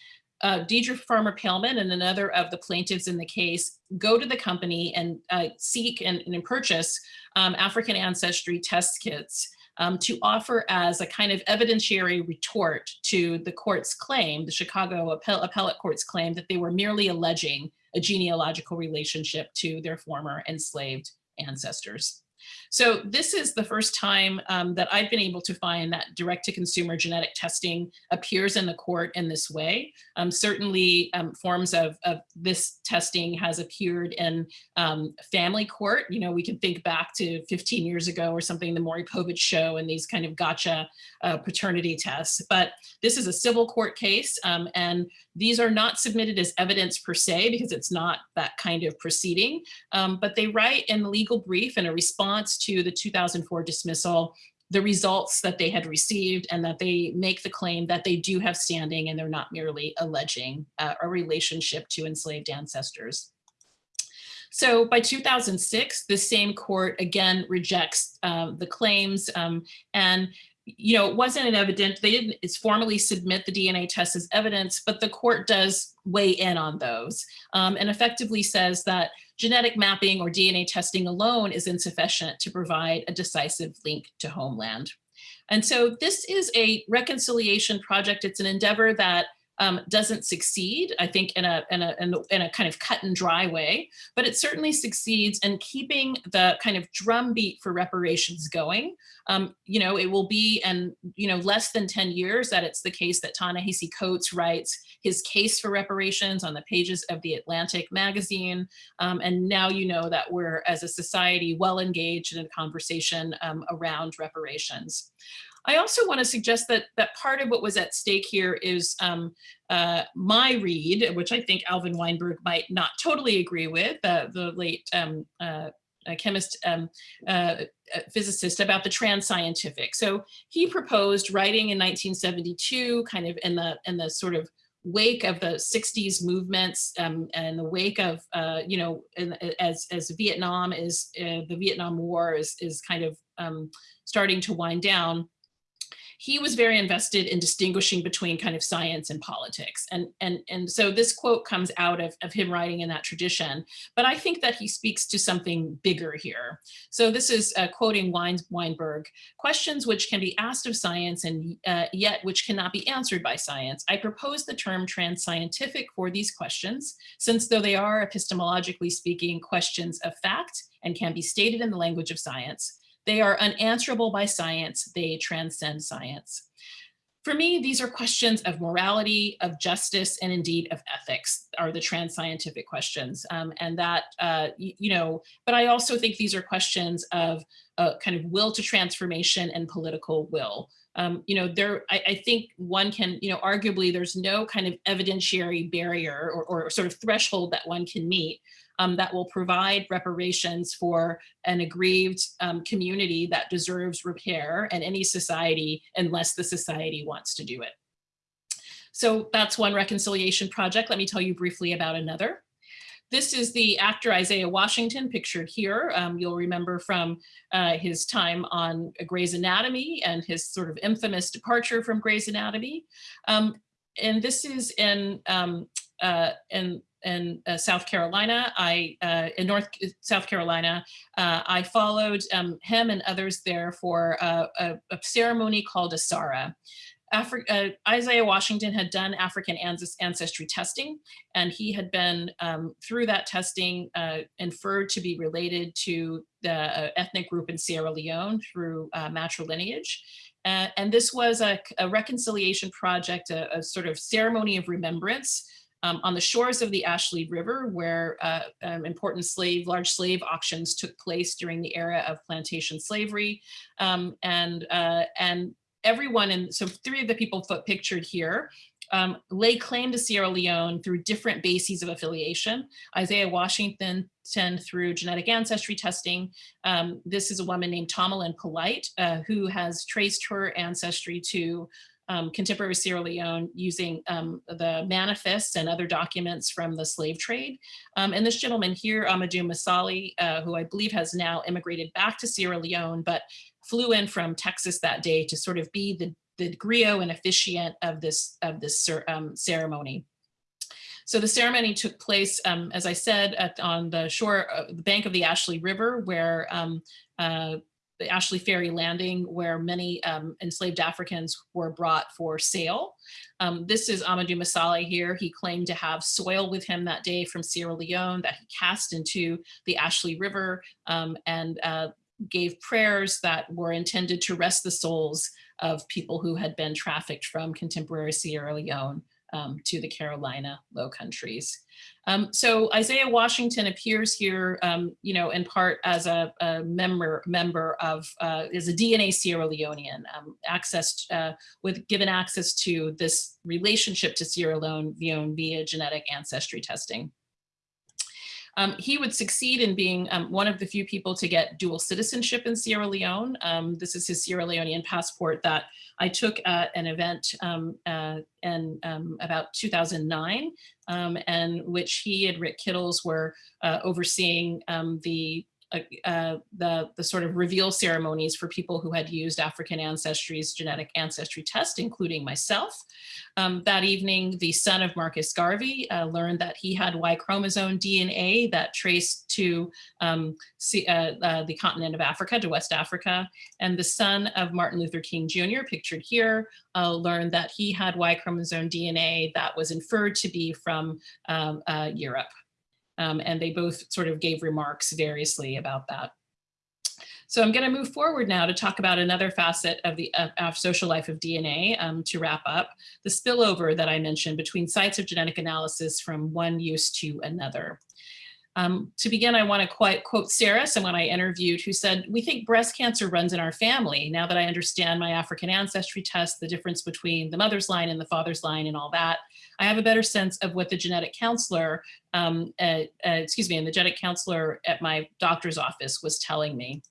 uh, Deadria Farmer Paellmann and another of the plaintiffs in the case go to the company and uh, seek and, and purchase um, African ancestry test kits um, to offer as a kind of evidentiary retort to the court's claim, the Chicago Appell Appellate Court's claim that they were merely alleging a genealogical relationship to their former enslaved ancestors. So this is the first time um, that I've been able to find that direct-to-consumer genetic testing appears in the court in this way. Um, certainly um, forms of, of, this testing has appeared in um, family court. You know, we can think back to 15 years ago or something, the Maury Povich show and these kind of gotcha uh, paternity tests. But this is a civil court case um, and these are not submitted as evidence per se because it's not that kind of proceeding, um, but they write in the legal brief in a response to the 2004 dismissal the results that they had received and that they make the claim that they do have standing and they're not merely alleging uh, a relationship to enslaved ancestors. So by 2006, the same court again rejects uh, the claims um, and you know, it wasn't an evident, they didn't formally submit the DNA test as evidence, but the court does weigh in on those um, and effectively says that genetic mapping or DNA testing alone is insufficient to provide a decisive link to homeland. And so this is a reconciliation project. It's an endeavor that um, doesn't succeed, I think, in a, in, a, in, a, in kind of cut and dry way, but it certainly succeeds in keeping the kind of drumbeat for reparations going. Um, you know, it will be, and you know, less than 10 years that it's the case that Ta-Nehisi Coates writes his case for reparations on the pages of the Atlantic magazine. Um, and now you know that we're, as a society, well engaged in a conversation um, around reparations. I also want to suggest that that part of what was at stake here is um, uh, my read, which I think Alvin Weinberg might not totally agree with, uh, the late um, uh, chemist, um, uh, physicist about the trans scientific. So he proposed writing in 1972, kind of in the in the sort of wake of the 60s movements um, and the wake of, uh, you know, in, as, as Vietnam is, uh, the Vietnam War is, is kind of um, starting to wind down, he was very invested in distinguishing between kind of science and politics. And, and, and so this quote comes out of, of him writing in that tradition, but I think that he speaks to something bigger here. So this is uh, quoting Weinberg, questions which can be asked of science and uh, yet which cannot be answered by science. I propose the term trans-scientific for these questions, since though they are epistemologically speaking questions of fact and can be stated in the language of science, they are unanswerable by science. They transcend science. For me, these are questions of morality, of justice, and indeed of ethics are the trans scientific questions. Um, and that, uh, you know, but I also think these are questions of uh, kind of will to transformation and political will. Um, you know, there, I, I, think one can, you know, arguably there's no kind of evidentiary barrier or, or sort of threshold that one can meet um, that will provide reparations for an aggrieved um, community that deserves repair and any society unless the society wants to do it. So that's one reconciliation project. Let me tell you briefly about another. This is the actor Isaiah Washington pictured here. Um, you'll remember from uh, his time on Grey's Anatomy and his sort of infamous departure from Grey's Anatomy. Um, and this is in, um, uh, in in uh, South Carolina. I uh, in North uh, South Carolina. Uh, I followed um, him and others there for a, a, a ceremony called Asara. Afri uh, Isaiah Washington had done African ancestry testing, and he had been, um, through that testing, uh, inferred to be related to the ethnic group in Sierra Leone through matrilineage. and this was a, a reconciliation project, a, a sort of ceremony of remembrance um, on the shores of the Ashley River, where uh, um, important slave, large slave auctions took place during the era of plantation slavery. Um, and, uh, and everyone, and so three of the people pictured here um, lay claim to Sierra Leone through different bases of affiliation. Isaiah Washington through genetic ancestry testing. Um, this is a woman named Thomalind Polite, uh, who has traced her ancestry to um, contemporary Sierra Leone using um, the manifests and other documents from the slave trade. Um, and this gentleman here, Amadu Massally, uh, who I believe has now immigrated back to Sierra Leone, but flew in from Texas that day to sort of be the, the griot and officiant of this, of this um, ceremony. So the ceremony took place, um, as I said, at, on the shore, uh, the bank of the Ashley River, where um, uh, the Ashley Ferry Landing, where many um, enslaved Africans were brought for sale. Um, this is Amadu Massally here. He claimed to have soil with him that day from Sierra Leone that he cast into the Ashley River um, and uh, gave prayers that were intended to rest the souls of people who had been trafficked from contemporary Sierra Leone um, to the Carolina Low Countries. Um, so Isaiah Washington appears here, um, you know, in part as a, a member member of uh, is a DNA Sierra Leonean, um, access uh, with given access to this relationship to Sierra Leone via genetic ancestry testing. Um, he would succeed in being um, one of the few people to get dual citizenship in Sierra Leone. Um, this is his Sierra Leonean passport that I took at an event um, uh, in um, about 2009, um, and which he and Rick Kittles were uh, overseeing the uh, uh, the, the sort of reveal ceremonies for people who had used African ancestry's genetic ancestry test, including myself. Um, that evening, the son of Marcus Garvey uh, learned that he had Y chromosome DNA that traced to um, see, uh, uh, the continent of Africa, to West Africa. And the son of Martin Luther King Jr., pictured here, uh, learned that he had Y chromosome DNA that was inferred to be from um, Europe. Um, and they both sort of gave remarks variously about that. So I'm going to move forward now to talk about another facet of the social life of DNA um, to wrap up, the spillover that I mentioned between sites of genetic analysis from one use to another. Um, to begin, I want to quote Sarah, someone I interviewed, who said, we think breast cancer runs in our family. Now that I understand my African ancestry test, the difference between the mother's line and the father's line and all that, I have a better sense of what the genetic counselor, um, uh, uh, excuse me, and the genetic counselor at my doctor's office was telling me.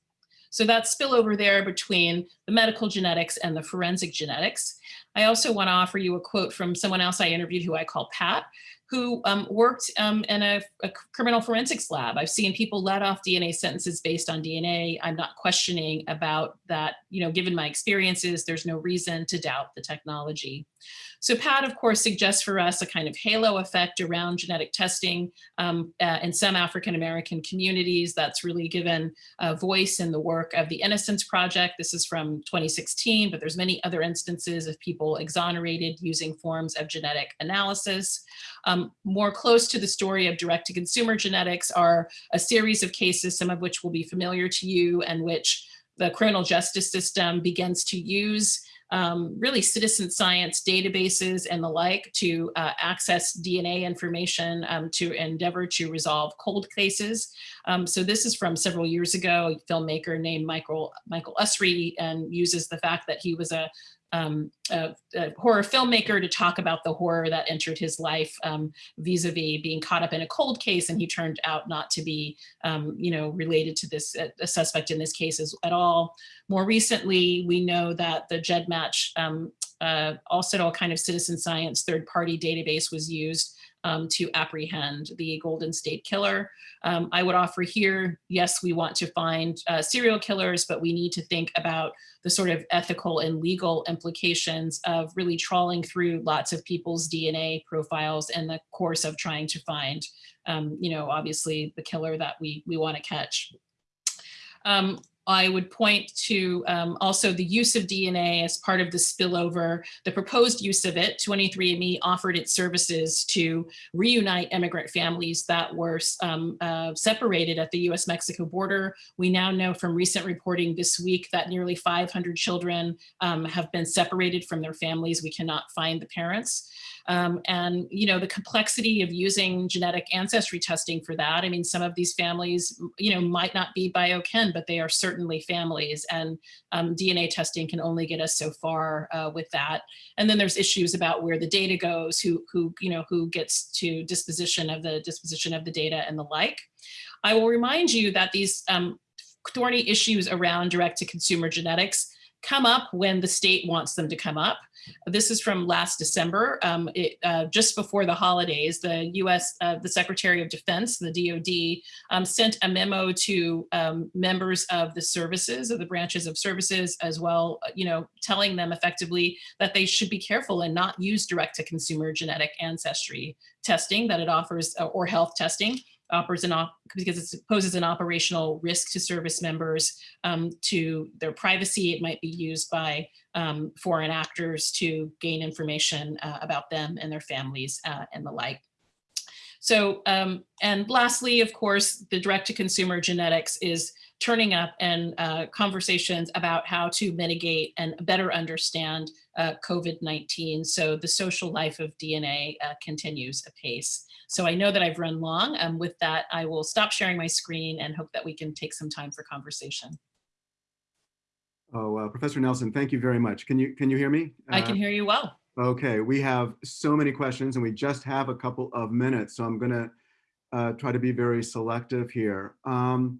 So that spillover there between the medical genetics and the forensic genetics. I also want to offer you a quote from someone else I interviewed who I call Pat, who um, worked um, in a, a, criminal forensics lab. I've seen people let off DNA sentences based on DNA. I'm not questioning about that, you know, given my experiences, there's no reason to doubt the technology. So Pat, of course, suggests for us a kind of halo effect around genetic testing um, uh, in some African-American communities that's really given a voice in the work of the Innocence Project. This is from 2016, but there's many other instances of people exonerated using forms of genetic analysis. Um, more close to the story of direct-to-consumer genetics are a series of cases, some of which will be familiar to you and which the criminal justice system begins to use um, really citizen science databases and the like to uh, access DNA information um, to endeavor to resolve cold cases. Um, so this is from several years ago, a filmmaker named Michael, Michael Usry and uses the fact that he was a um, a, a, horror filmmaker to talk about the horror that entered his life um, vis-a-vis -vis being caught up in a cold case and he turned out not to be um, you know related to this uh, a suspect in this case as, at all. More recently we know that the GEDmatch um, uh, also a kind of citizen science third party database was used um, to apprehend the Golden State Killer. Um, I would offer here, yes, we want to find uh, serial killers, but we need to think about the sort of ethical and legal implications of really trawling through lots of people's DNA profiles in the course of trying to find, um, you know, obviously the killer that we, we want to catch. Um, I would point to um, also the use of DNA as part of the spillover, the proposed use of it. 23andMe offered its services to reunite immigrant families that were um, uh, separated at the US-Mexico border. We now know from recent reporting this week that nearly 500 children um, have been separated from their families. We cannot find the parents. Um, and, you know, the complexity of using genetic ancestry testing for that. I mean, some of these families, you know, might not be biokin, but they are certainly families and um, DNA testing can only get us so far uh, with that. And then there's issues about where the data goes, who, who, you know, who gets to disposition of the disposition of the data and the like. I will remind you that these um, thorny issues around direct to consumer genetics come up when the state wants them to come up. This is from last December, um, it, uh, just before the holidays, the US, uh, the Secretary of Defense, the DOD, um, sent a memo to um, members of the services, of the branches of services as well, uh, you know, telling them effectively that they should be careful and not use direct to consumer genetic ancestry testing that it offers uh, or health testing offers an op because it poses an operational risk to service members um, to their privacy. It might be used by um, foreign actors to gain information uh, about them and their families uh, and the like. So, um, and lastly, of course, the direct to consumer genetics is turning up and uh, conversations about how to mitigate and better understand uh, COVID-19. So the social life of DNA uh, continues apace. So I know that I've run long. Um, with that, I will stop sharing my screen and hope that we can take some time for conversation. Oh, uh, Professor Nelson, thank you very much. Can you can you hear me? I can uh, hear you well. Okay, we have so many questions and we just have a couple of minutes, so I'm going to uh, try to be very selective here. Um,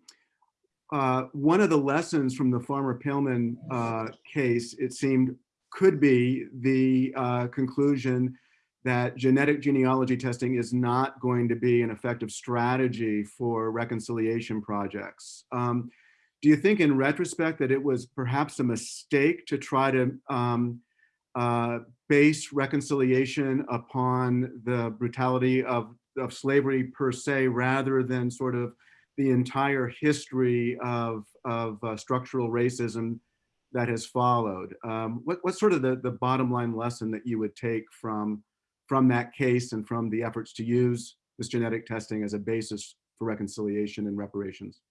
uh, one of the lessons from the Farmer Paellmann uh, case, it seemed, could be the uh, conclusion that genetic genealogy testing is not going to be an effective strategy for reconciliation projects. Um, do you think in retrospect that it was perhaps a mistake to try to um, uh, base reconciliation upon the brutality of, of slavery per se, rather than sort of the entire history of, of uh, structural racism that has followed? Um, what, what's sort of the, the bottom line lesson that you would take from from that case and from the efforts to use this genetic testing as a basis for reconciliation and reparations?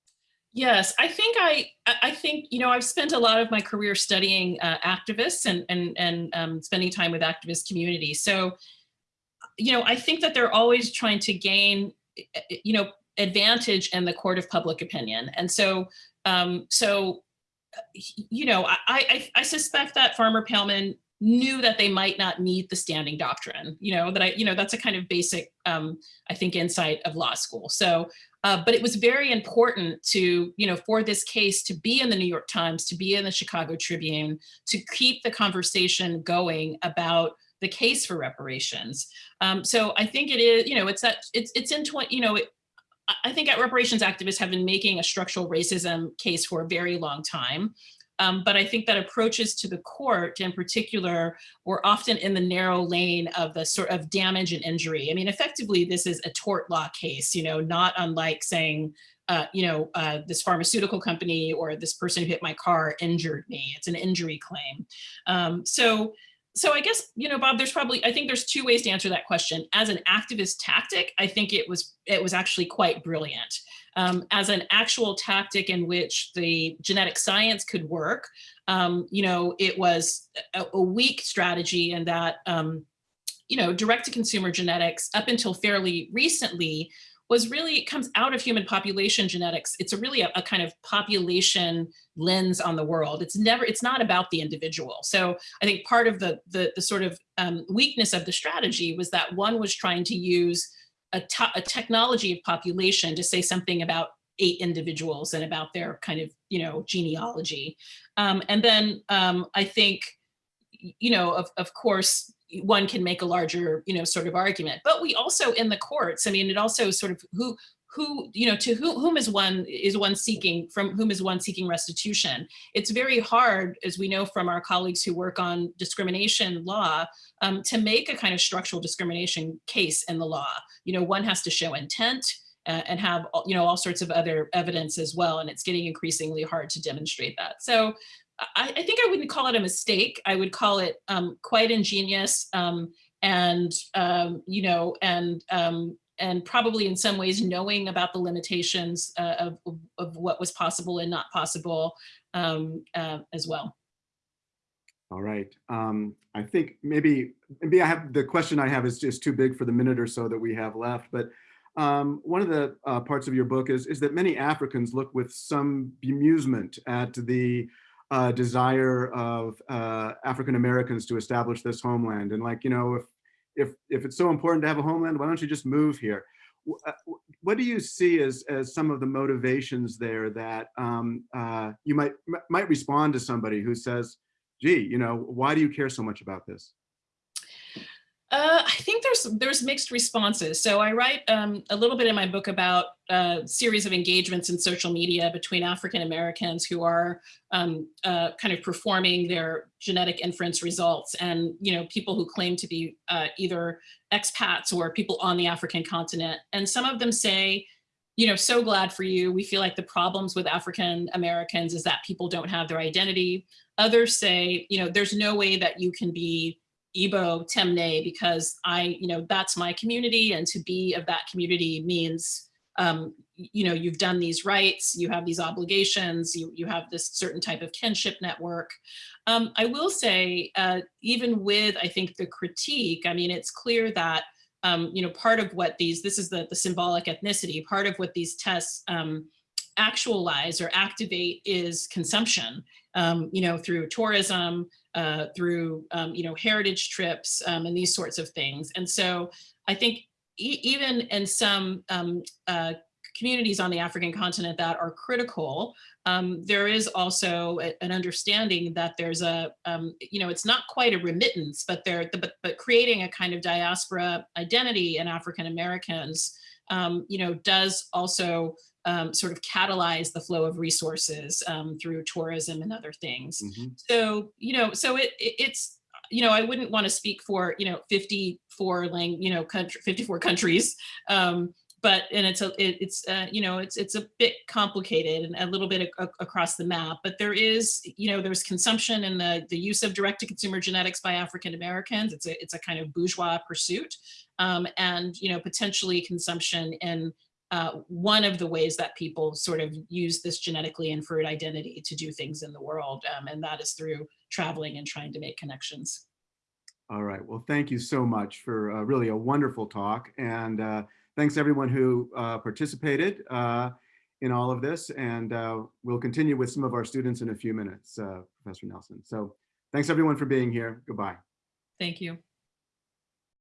Yes, I think I, I think, you know, I've spent a lot of my career studying uh, activists and, and, and um, spending time with activist communities. So, you know, I think that they're always trying to gain, you know, advantage in the court of public opinion. And so, um, so, uh, you know, I, I, I suspect that Farmer Paellmann knew that they might not need the standing doctrine, you know, that I, you know, that's a kind of basic, um, I think, insight of law school. So, uh, but it was very important to, you know, for this case to be in the New York Times, to be in the Chicago Tribune, to keep the conversation going about the case for reparations. Um, so I think it is, you know, it's that it's it's in 20, you know, it, I think reparations activists have been making a structural racism case for a very long time. Um, but I think that approaches to the court in particular were often in the narrow lane of the sort of damage and injury. I mean, effectively, this is a tort law case, you know, not unlike saying, uh, you know, uh, this pharmaceutical company or this person who hit my car injured me. It's an injury claim. Um, so so I guess, you know, Bob, there's probably, I think there's two ways to answer that question. As an activist tactic, I think it was, it was actually quite brilliant. Um, as an actual tactic in which the genetic science could work, um, you know, it was a, a weak strategy and that, um, you know, direct to consumer genetics up until fairly recently was really, it comes out of human population genetics. It's a really a, a, kind of population lens on the world. It's never, it's not about the individual. So I think part of the, the, the sort of um, weakness of the strategy was that one was trying to use a, a technology of population to say something about eight individuals and about their kind of, you know, genealogy. Um, and then um, I think, you know, of, of course, one can make a larger, you know, sort of argument. But we also in the courts, I mean, it also sort of who who you know to who, whom is one is one seeking from whom is one seeking restitution? It's very hard as we know from our colleagues who work on discrimination law um, to make a kind of structural discrimination case in the law. You know one has to show intent uh, and have you know all sorts of other evidence as well and it's getting increasingly hard to demonstrate that. So I, I, think I wouldn't call it a mistake. I would call it um, quite ingenious um, and, um, you know, and um, and probably in some ways knowing about the limitations uh, of, of what was possible and not possible um, uh, as well. All right. Um, I think maybe maybe I have the question I have is just too big for the minute or so that we have left. But um, one of the uh, parts of your book is is that many Africans look with some bemusement at the uh, desire of uh, African Americans to establish this homeland. And like, you know, if, if, if it's so important to have a homeland, why don't you just move here? Uh, what do you see as, as some of the motivations there that um, uh, you might, might respond to somebody who says, gee, you know, why do you care so much about this? Uh, I think there's there's mixed responses. So I write um, a little bit in my book about a series of engagements in social media between African Americans who are um, uh, kind of performing their genetic inference results and you know people who claim to be uh, either expats or people on the African continent. And some of them say, you know, so glad for you. We feel like the problems with African Americans is that people don't have their identity. Others say, you know, there's no way that you can be Igbo Temne because I, you know, that's my community and to be of that community means, um, you know, you've done these rights, you have these obligations, you, you have this certain type of kinship network. Um, I will say, uh, even with, I think, the critique, I mean, it's clear that, um, you know, part of what these, this is the, the symbolic ethnicity, part of what these tests um, actualize or activate is consumption, um, you know, through tourism, uh, through, um, you know, heritage trips and these sorts of things. And so I think e even in some um, uh, communities on the African continent that are critical, um, there is also a, an understanding that there's a, um, you know, it's not quite a remittance, but they're, but, but creating a kind of diaspora identity in African Americans, um, you know, does also um, sort of catalyze the flow of resources um, through tourism and other things. Mm -hmm. So, you know, so it, it, it's, you know, I wouldn't want to speak for, you know, 54 lang, you know, country, 54 countries, um, but and it's a it, it's uh, you know it's it's a bit complicated and a little bit across the map but there is you know there's consumption and the the use of direct to consumer genetics by African Americans it's a it's a kind of bourgeois pursuit um, and you know potentially consumption in uh, one of the ways that people sort of use this genetically inferred identity to do things in the world. Um, and that is through traveling and trying to make connections. All right. Well, thank you so much for uh, really a wonderful talk. And uh, thanks everyone who uh, participated uh, in all of this. And uh, we'll continue with some of our students in a few minutes, uh, Professor Nelson. So thanks everyone for being here. Goodbye. Thank you.